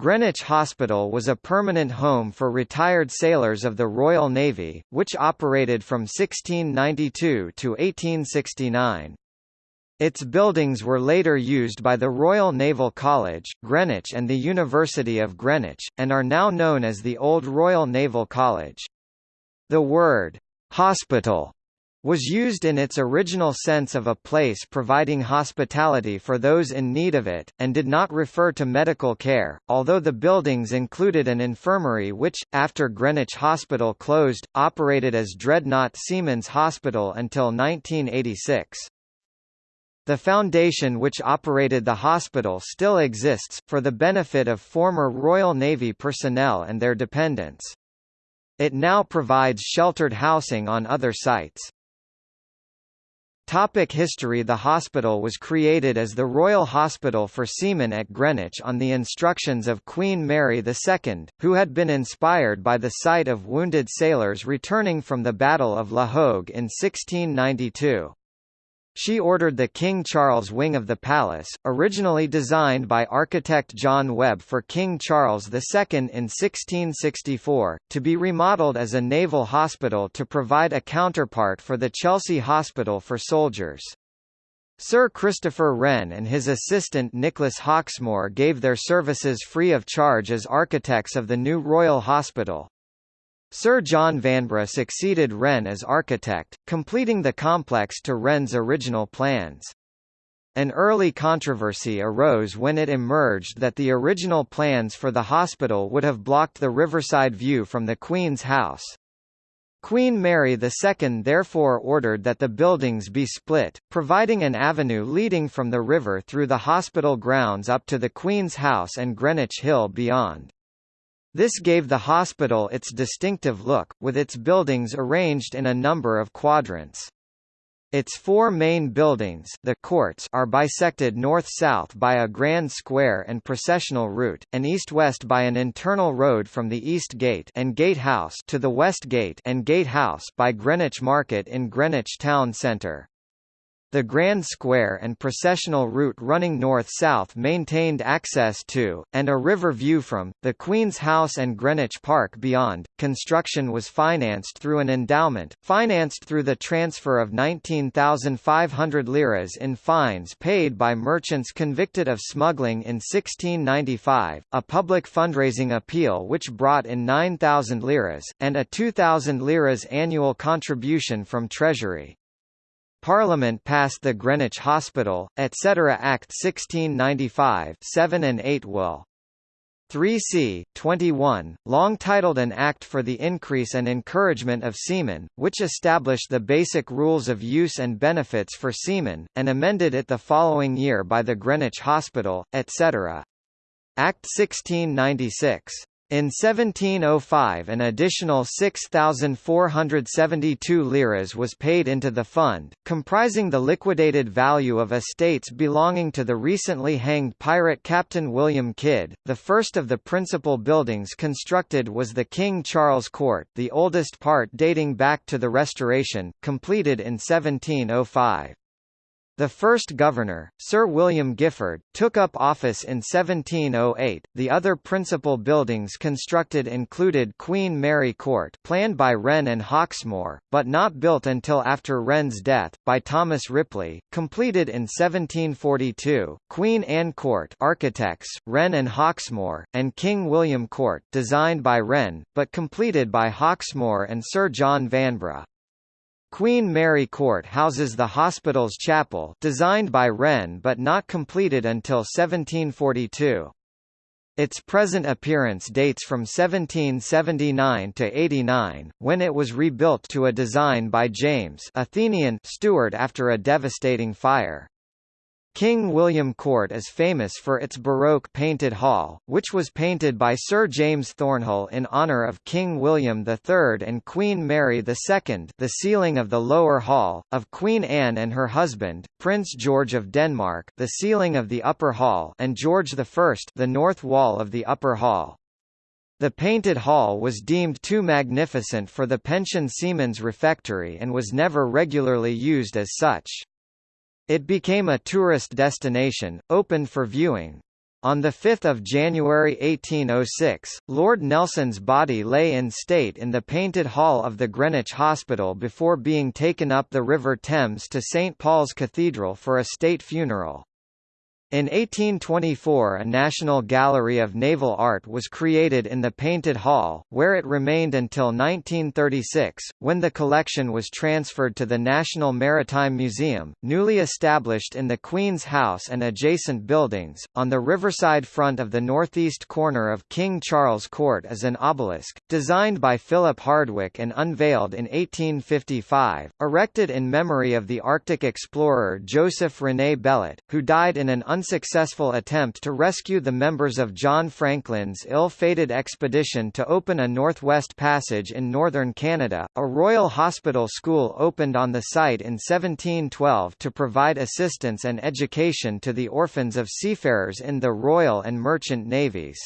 Greenwich Hospital was a permanent home for retired sailors of the Royal Navy, which operated from 1692 to 1869. Its buildings were later used by the Royal Naval College, Greenwich and the University of Greenwich, and are now known as the Old Royal Naval College. The word, "'hospital' was used in its original sense of a place providing hospitality for those in need of it, and did not refer to medical care, although the buildings included an infirmary which, after Greenwich Hospital closed, operated as Dreadnought Seamen's Hospital until 1986. The foundation which operated the hospital still exists, for the benefit of former Royal Navy personnel and their dependents. It now provides sheltered housing on other sites. Topic history The hospital was created as the Royal Hospital for Seamen at Greenwich on the instructions of Queen Mary II, who had been inspired by the sight of wounded sailors returning from the Battle of La Hogue in 1692. She ordered the King Charles wing of the palace, originally designed by architect John Webb for King Charles II in 1664, to be remodeled as a naval hospital to provide a counterpart for the Chelsea Hospital for Soldiers. Sir Christopher Wren and his assistant Nicholas Hawksmoor gave their services free of charge as architects of the new Royal Hospital. Sir John Vanbrugh succeeded Wren as architect, completing the complex to Wren's original plans. An early controversy arose when it emerged that the original plans for the hospital would have blocked the riverside view from the Queen's house. Queen Mary II therefore ordered that the buildings be split, providing an avenue leading from the river through the hospital grounds up to the Queen's house and Greenwich Hill beyond. This gave the hospital its distinctive look, with its buildings arranged in a number of quadrants. Its four main buildings the courts are bisected north-south by a grand square and processional route, and east-west by an internal road from the East Gate and Gate House to the West Gate and Gate House by Greenwich Market in Greenwich town centre. The Grand Square and processional route running north-south maintained access to, and a river view from, the Queen's House and Greenwich Park beyond. Construction was financed through an endowment, financed through the transfer of 19,500 liras in fines paid by merchants convicted of smuggling in 1695, a public fundraising appeal which brought in 9,000 liras, and a 2,000 liras annual contribution from Treasury. Parliament passed the Greenwich Hospital, etc. Act 1695 7 and 8 will. 3c. 21, long titled An Act for the Increase and Encouragement of Seamen, which established the basic rules of use and benefits for seamen, and amended it the following year by the Greenwich Hospital, etc. Act 1696. In 1705 an additional 6,472 liras was paid into the fund, comprising the liquidated value of estates belonging to the recently hanged pirate Captain William Kidd. The first of the principal buildings constructed was the King Charles Court the oldest part dating back to the Restoration, completed in 1705. The first governor, Sir William Giffard, took up office in 1708. The other principal buildings constructed included Queen Mary Court, planned by Wren and Hawksmoor, but not built until after Wren's death, by Thomas Ripley, completed in 1742. Queen Anne Court, architects Wren and Hawksmoor, and King William Court, designed by Wren, but completed by Hawksmoor and Sir John Vanbrugh. Queen Mary Court houses the hospital's chapel designed by Wren but not completed until 1742. Its present appearance dates from 1779 to 89, when it was rebuilt to a design by James Athenian Stuart after a devastating fire. King William Court is famous for its Baroque painted hall, which was painted by Sir James Thornhill in honour of King William III and Queen Mary II the ceiling of the lower hall, of Queen Anne and her husband, Prince George of Denmark the ceiling of the upper hall and George I the north wall of the upper hall. The painted hall was deemed too magnificent for the pension seamen's refectory and was never regularly used as such. It became a tourist destination, open for viewing. On 5 January 1806, Lord Nelson's body lay in state in the Painted Hall of the Greenwich Hospital before being taken up the River Thames to St Paul's Cathedral for a state funeral. In 1824 a National Gallery of Naval Art was created in the Painted Hall, where it remained until 1936, when the collection was transferred to the National Maritime Museum, newly established in the Queen's House and adjacent buildings. On the riverside front of the northeast corner of King Charles Court is an obelisk, designed by Philip Hardwick and unveiled in 1855, erected in memory of the Arctic explorer Joseph René Bellot, who died in an unsuccessful attempt to rescue the members of John Franklin's ill-fated expedition to open a Northwest Passage in northern Canada. A Royal Hospital School opened on the site in 1712 to provide assistance and education to the orphans of seafarers in the Royal and Merchant Navies.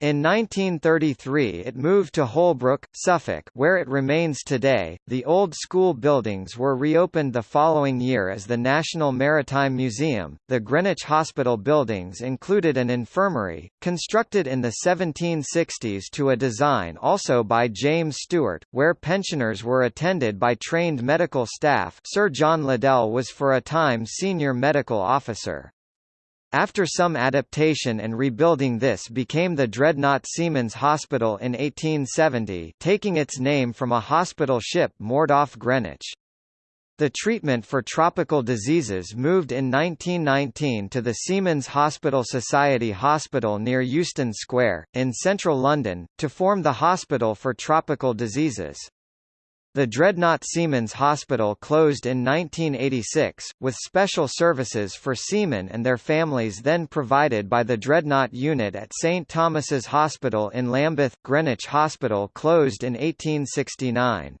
In 1933 it moved to Holbrook, Suffolk where it remains today. The old school buildings were reopened the following year as the National Maritime Museum. The Greenwich Hospital buildings included an infirmary, constructed in the 1760s to a design also by James Stuart, where pensioners were attended by trained medical staff Sir John Liddell was for a time senior medical officer. After some adaptation and rebuilding this became the Dreadnought Seamen's Hospital in 1870 taking its name from a hospital ship moored off Greenwich. The treatment for tropical diseases moved in 1919 to the Seamen's Hospital Society Hospital near Euston Square, in central London, to form the Hospital for Tropical Diseases. The Dreadnought Seamen's Hospital closed in 1986, with special services for seamen and their families then provided by the Dreadnought Unit at St Thomas's Hospital in Lambeth. Greenwich Hospital closed in 1869.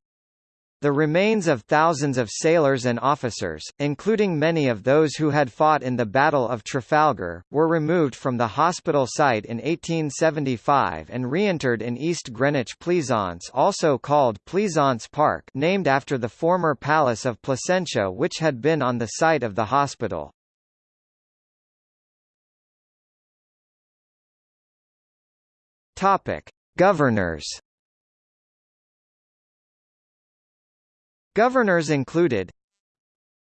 The remains of thousands of sailors and officers, including many of those who had fought in the Battle of Trafalgar, were removed from the hospital site in 1875 and reinterred in East Greenwich Pleasance also called Pleasance Park named after the former Palace of Placentia which had been on the site of the hospital. Governors Governors included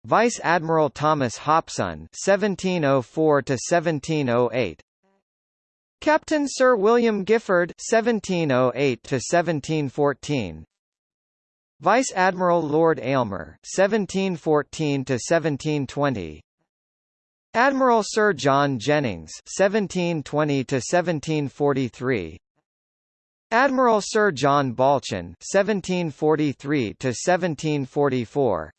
Vice Admiral Thomas Hopson (1704–1708), Captain Sir William Giffard (1708–1714), Vice Admiral Lord Aylmer (1714–1720), Admiral Sir John Jennings (1720–1743). Admiral Sir John Balchen (1743–1744),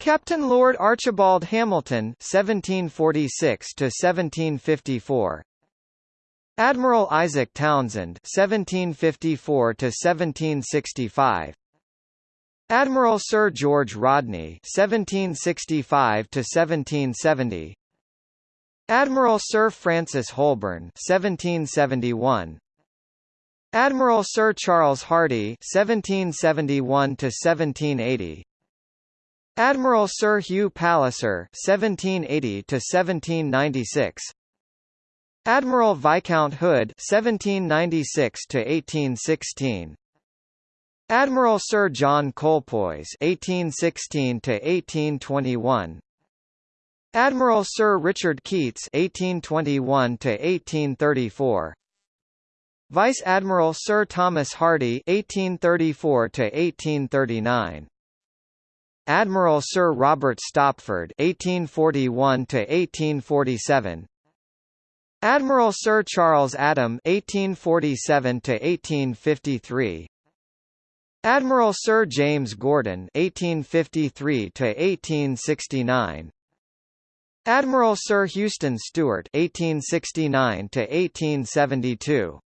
Captain Lord Archibald Hamilton (1746–1754), Admiral Isaac Townsend (1754–1765), Admiral Sir George Rodney (1765–1770), Admiral Sir Francis Holburne (1771). Admiral Sir Charles Hardy (1771–1780), Admiral Sir Hugh Palliser (1780–1796), Admiral Viscount Hood (1796–1816), Admiral Sir John Colpoys (1816–1821). Admiral Sir Richard Keats (1821–1834), Vice Admiral Sir Thomas Hardy (1834–1839), Admiral Sir Robert Stopford (1841–1847), Admiral Sir Charles Adam (1847–1853), Admiral Sir James Gordon (1853–1869). Admiral Sir Houston Stewart (1869–1872).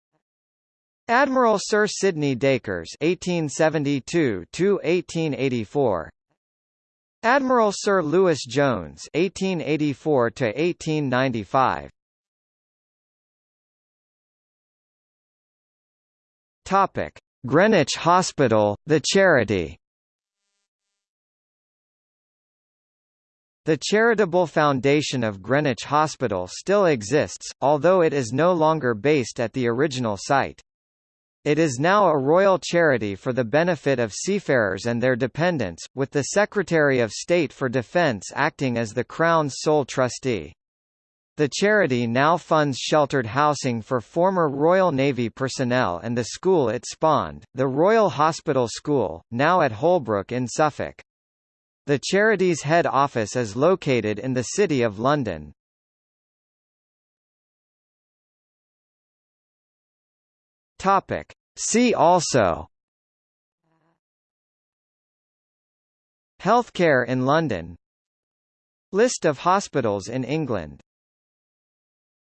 Admiral Sir Sidney Dacres (1872–1884), Admiral Sir Lewis Jones (1884–1895). Topic: Greenwich Hospital, the charity. The charitable foundation of Greenwich Hospital still exists, although it is no longer based at the original site. It is now a royal charity for the benefit of seafarers and their dependents, with the Secretary of State for Defence acting as the Crown's sole trustee. The charity now funds sheltered housing for former Royal Navy personnel and the school it spawned, the Royal Hospital School, now at Holbrook in Suffolk. The charity's head office is located in the City of London. Topic. See also. Healthcare in London. List of hospitals in England